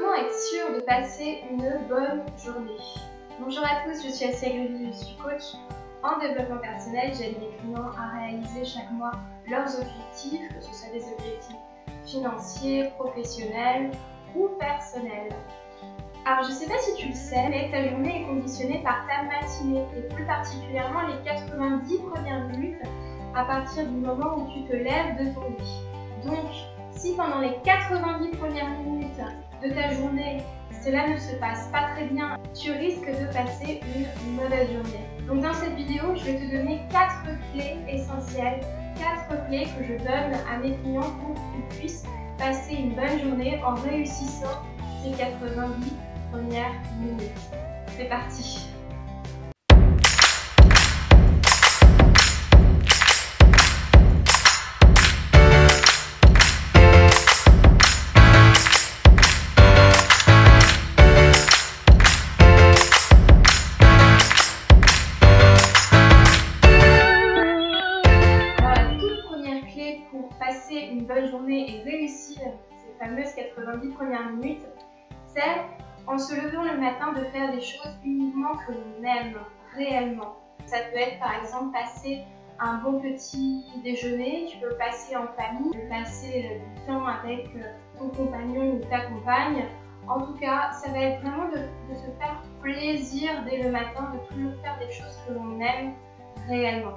Comment être sûr de passer une bonne journée Bonjour à tous, je suis Assia je suis coach en développement personnel. J'aide mes clients à réaliser chaque mois leurs objectifs, que ce soit des objectifs financiers, professionnels ou personnels. Alors je sais pas si tu le sais, mais ta journée est conditionnée par ta matinée et plus particulièrement les 90 premières minutes à partir du moment où tu te lèves de ton lit. Donc si pendant les 90 premières minutes de ta journée, cela ne se passe pas très bien, tu risques de passer une mauvaise journée. Donc dans cette vidéo, je vais te donner 4 clés essentielles, 4 clés que je donne à mes clients pour qu'ils puissent passer une bonne journée en réussissant ces 90 premières minutes. C'est parti et réussir ces fameuses 90 premières minutes, c'est en se levant le matin de faire des choses uniquement que l'on aime réellement. Ça peut être par exemple passer un bon petit déjeuner, tu peux passer en famille, passer euh, du temps avec euh, ton compagnon ou ta compagne. En tout cas, ça va être vraiment de, de se faire plaisir dès le matin, de toujours faire des choses que l'on aime réellement.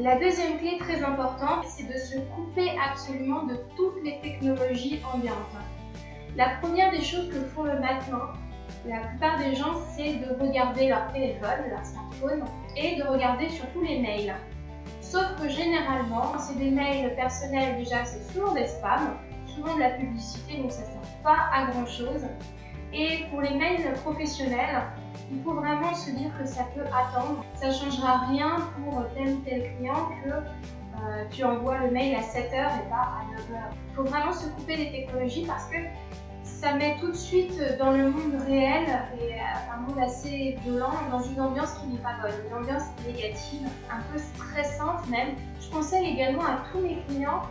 La deuxième clé très importante, c'est de se couper absolument de toutes les technologies ambiantes. La première des choses que font le matin, la plupart des gens, c'est de regarder leur téléphone, leur smartphone, et de regarder surtout les mails. Sauf que généralement, c'est des mails personnels déjà, c'est souvent des spams, souvent de la publicité, donc ça ne sert pas à grand chose. Et pour les mails professionnels, il faut vraiment se dire que ça peut attendre. Ça ne changera rien pour tel ou tel client que euh, tu envoies le mail à 7h et pas à 9h. Il faut vraiment se couper des technologies parce que ça met tout de suite dans le monde réel et euh, un monde assez violent, dans une ambiance qui n'est pas bonne, une ambiance négative, un peu stressante même. Je conseille également à tous mes clients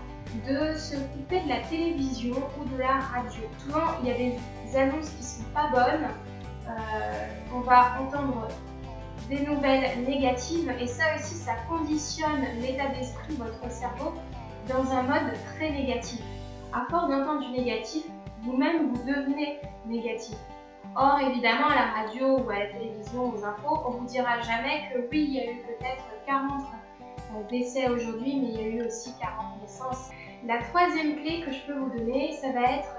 de se couper de la télévision ou de la radio. Souvent, il y a des annonces qui sont pas bonnes, euh, on va entendre des nouvelles négatives et ça aussi, ça conditionne l'état d'esprit de votre cerveau dans un mode très négatif. À force d'entendre du négatif, vous-même vous devenez négatif. Or, évidemment, à la radio ou à la télévision, aux infos, on vous dira jamais que oui, il y a eu peut-être 40 euh, décès aujourd'hui, mais il y a eu aussi 40 naissances. La troisième clé que je peux vous donner, ça va être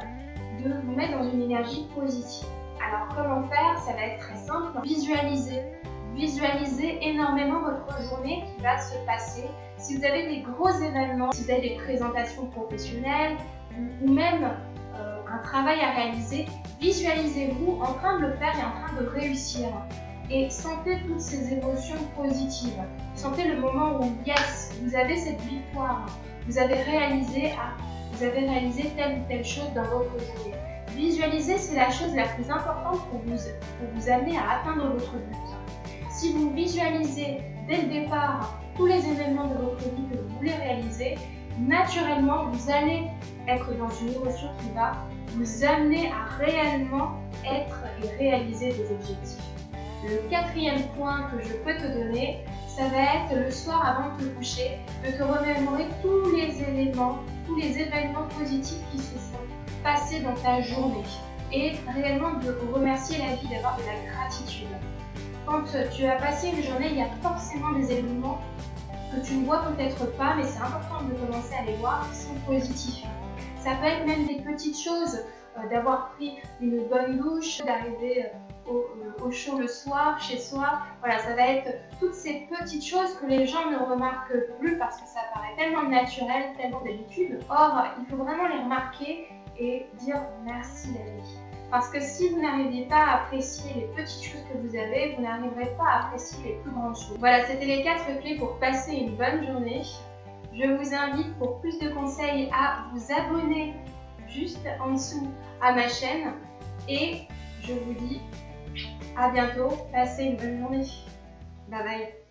de vous mettre dans une énergie positive. Alors comment faire? Ça va être très simple. Visualisez. Visualisez énormément votre journée qui va se passer. Si vous avez des gros événements, si vous avez des présentations professionnelles ou même euh, un travail à réaliser, visualisez-vous en train de le faire et en train de réussir. Et sentez toutes ces émotions positives. Sentez le moment où, yes, vous avez cette victoire. Vous avez réalisé, ah, vous avez réalisé telle ou telle chose dans votre journée. Visualiser, c'est la chose la plus importante pour vous, pour vous amener à atteindre votre but. Si vous visualisez dès le départ tous les événements de votre vie que vous voulez réaliser, naturellement, vous allez être dans une émotion qui va vous amener à réellement être et réaliser des objectifs. Le quatrième point que je peux te donner, ça va être le soir avant de te coucher, de te remémorer tous les éléments, tous les événements positifs qui se sont passer dans ta journée et réellement de remercier la vie, d'avoir de la gratitude. Quand tu as passé une journée, il y a forcément des événements que tu ne vois peut-être pas, mais c'est important de commencer à les voir, qui sont positifs. Ça peut être même des petites choses, d'avoir pris une bonne douche, d'arriver euh, euh, au, chaud le soir, chez soi. Voilà, ça va être toutes ces petites choses que les gens ne remarquent plus parce que ça paraît tellement naturel, tellement d'habitude. Or, il faut vraiment les remarquer et dire merci la vie. Parce que si vous n'arrivez pas à apprécier les petites choses que vous avez, vous n'arriverez pas à apprécier les plus grandes choses. Voilà, c'était les quatre clés pour passer une bonne journée. Je vous invite pour plus de conseils à vous abonner juste en dessous à ma chaîne. Et je vous dis à bientôt, passez une bonne journée. Bye bye